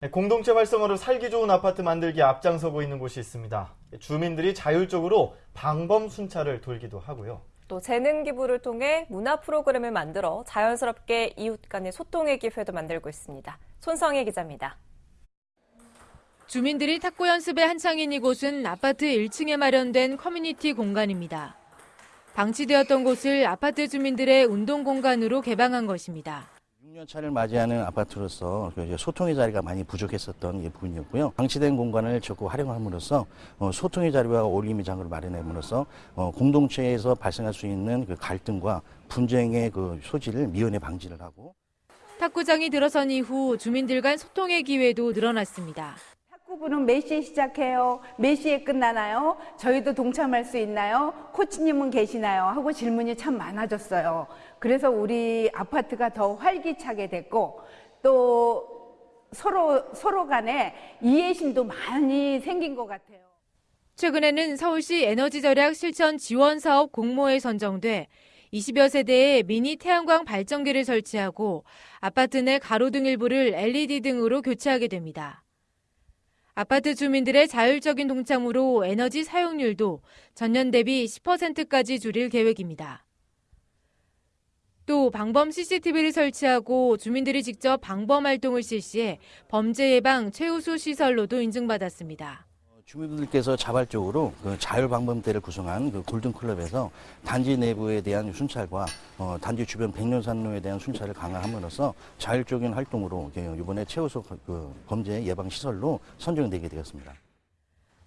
네, 공동체 활성화로 살기 좋은 아파트 만들기에 앞장서고 있는 곳이 있습니다. 주민들이 자율적으로 방범 순찰을 돌기도 하고요. 또 재능 기부를 통해 문화 프로그램을 만들어 자연스럽게 이웃 간의 소통의 기회도 만들고 있습니다. 손성혜 기자입니다. 주민들이 탁구 연습에 한창인 이곳은 아파트 1층에 마련된 커뮤니티 공간입니다. 방치되었던 곳을 아파트 주민들의 운동 공간으로 개방한 것입니다. 6년차를 맞이하는 아파트로서 그 소통의 자리가 많이 부족했었던 이 부분이었고요. 방치된 공간을 적극 활용함으로써 어, 소통의 자리와 올림의 장을 마련함으로써 어, 공동체에서 발생할 수 있는 그 갈등과 분쟁의 그 소지를 미연에 방지를 하고 탁구장이 들어선 이후 주민들 간 소통의 기회도 늘어났습니다. 탁구부는 몇 시에 시작해요? 몇 시에 끝나나요? 저희도 동참할 수 있나요? 코치님은 계시나요? 하고 질문이 참 많아졌어요. 그래서 우리 아파트가 더 활기차게 됐고 또 서로 서로 간에 이해심도 많이 생긴 것 같아요. 최근에는 서울시 에너지 절약 실천 지원 사업 공모에 선정돼 20여 세대의 미니 태양광 발전기를 설치하고 아파트 내 가로등 일부를 LED 등으로 교체하게 됩니다. 아파트 주민들의 자율적인 동참으로 에너지 사용률도 전년 대비 10%까지 줄일 계획입니다. 또 방범 CCTV를 설치하고 주민들이 직접 방범 활동을 실시해 범죄 예방 최우수 시설로도 인증받았습니다. 어, 주민분들께서 자발적으로 그 자율방범대를 구성한 그 골든클럽에서 단지 내부에 대한 순찰과 어, 단지 주변 백년산로에 대한 순찰을 강화함으로써 자율적인 활동으로 이번에 최우수 그 범죄 예방 시설로 선정되게 되었습니다.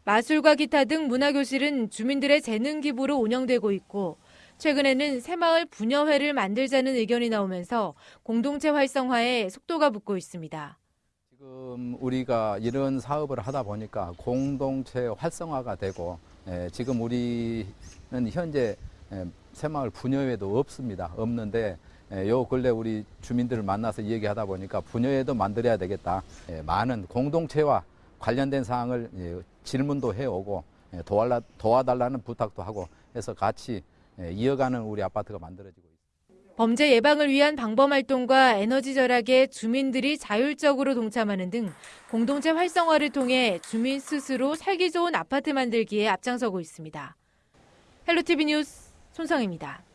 마술과 기타 등 문화교실은 주민들의 재능 기부로 운영되고 있고 최근에는 새마을 분여회를 만들자는 의견이 나오면서 공동체 활성화에 속도가 붙고 있습니다. 지금 우리가 이런 사업을 하다 보니까 공동체 활성화가 되고 에, 지금 우리는 현재 에, 새마을 분여회도 없습니다. 없는데 에, 요 근래 우리 주민들을 만나서 얘기하다 보니까 분여회도 만들어야 되겠다. 에, 많은 공동체와 관련된 사항을 예, 질문도 해오고 예, 도와달라는 부탁도 하고 해서 같이 예, 이어가는 우리 아파트가 만들어지고. 범죄 예방을 위한 방범 활동과 에너지 절약에 주민들이 자율적으로 동참하는 등 공동체 활성화를 통해 주민 스스로 살기 좋은 아파트 만들기에 앞장서고 있습니다. 헬로티비 뉴스 손성입니다.